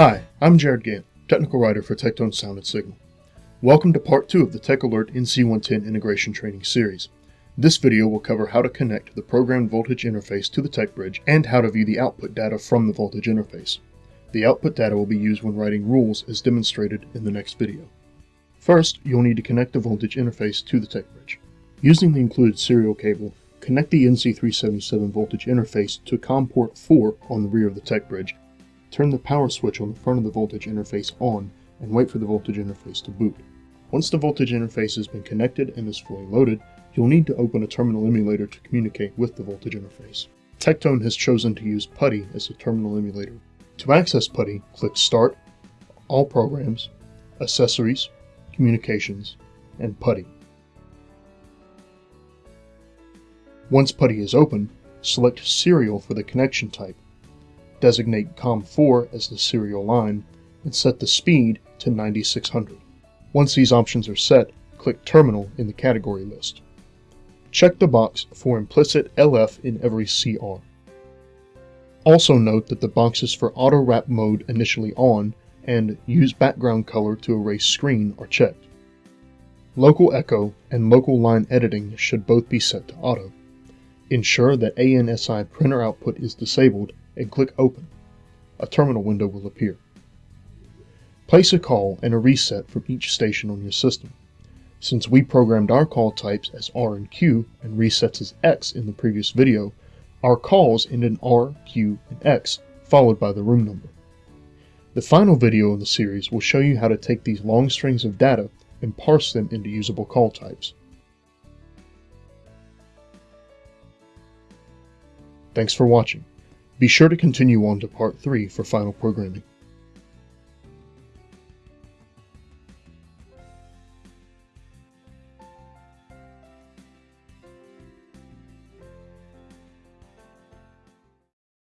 Hi, I'm Jared Gant, technical writer for Tektone Sound and Signal. Welcome to part 2 of the Tech Alert NC110 integration training series. This video will cover how to connect the programmed voltage interface to the tech bridge and how to view the output data from the voltage interface. The output data will be used when writing rules as demonstrated in the next video. First, you'll need to connect the voltage interface to the tech bridge. Using the included serial cable, connect the NC377 voltage interface to COM port 4 on the rear of the tech bridge. Turn the power switch on the front of the voltage interface on and wait for the voltage interface to boot. Once the voltage interface has been connected and is fully loaded, you'll need to open a terminal emulator to communicate with the voltage interface. Tektone has chosen to use PuTTY as the terminal emulator. To access PuTTY, click Start, All Programs, Accessories, Communications, and PuTTY. Once PuTTY is open, select Serial for the connection type. Designate COM4 as the serial line, and set the speed to 9600. Once these options are set, click Terminal in the category list. Check the box for implicit LF in every CR. Also note that the boxes for auto wrap mode initially on and use background color to erase screen are checked. Local echo and local line editing should both be set to auto. Ensure that ANSI printer output is disabled and click Open. A terminal window will appear. Place a call and a reset from each station on your system. Since we programmed our call types as R and Q and resets as X in the previous video, our calls end in R, Q, and X, followed by the room number. The final video in the series will show you how to take these long strings of data and parse them into usable call types. Thanks for watching. Be sure to continue on to part 3 for final programming.